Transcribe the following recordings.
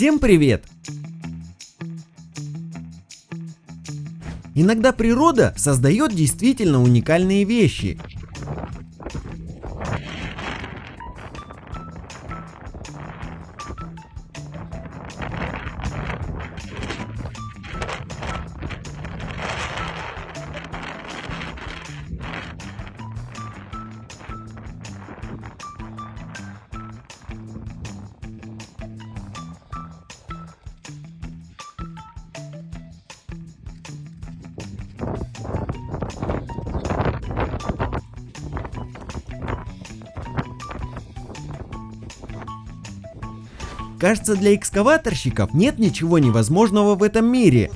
Всем привет! Иногда природа создает действительно уникальные вещи. Кажется, для экскаваторщиков нет ничего невозможного в этом мире.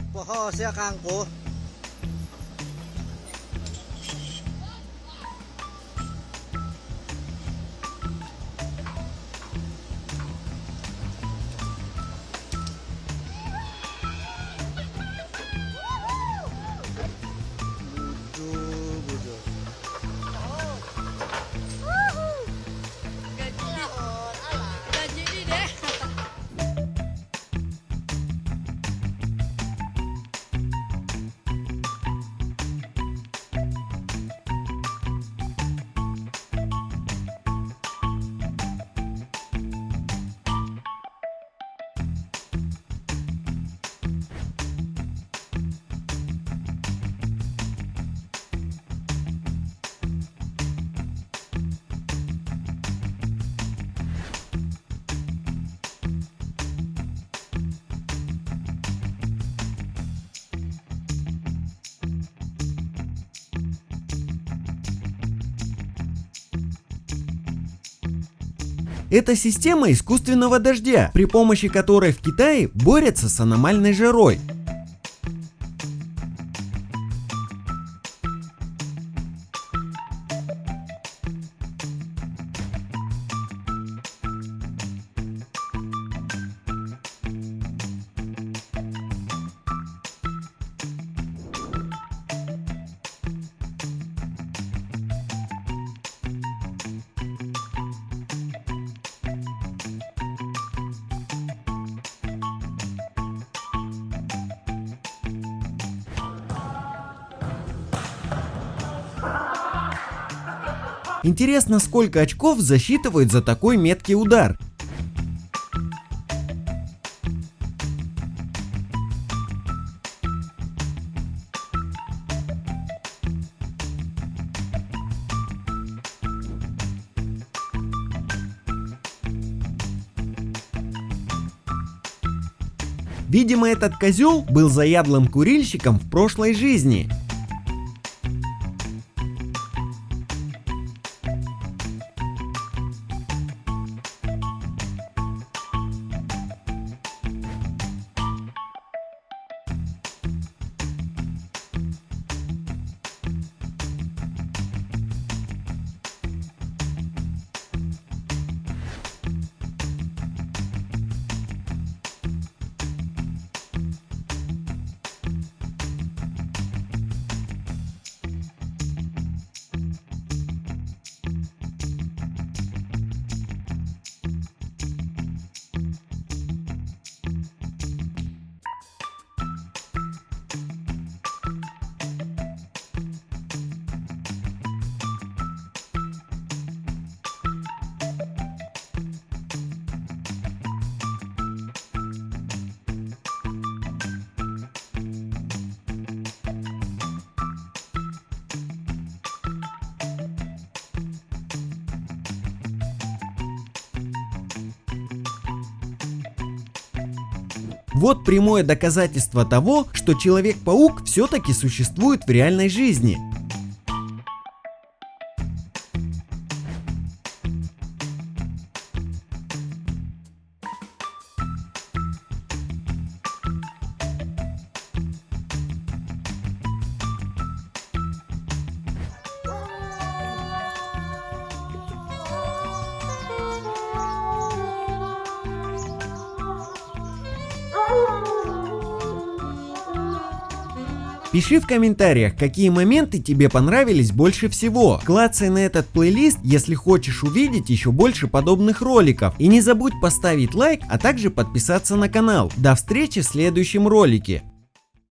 Это система искусственного дождя, при помощи которой в Китае борются с аномальной жарой. Интересно, сколько очков засчитывают за такой меткий удар. Видимо, этот козел был заядлым курильщиком в прошлой жизни. Вот прямое доказательство того, что Человек-паук все-таки существует в реальной жизни. Пиши в комментариях, какие моменты тебе понравились больше всего. Клацай на этот плейлист, если хочешь увидеть еще больше подобных роликов. И не забудь поставить лайк, а также подписаться на канал. До встречи в следующем ролике.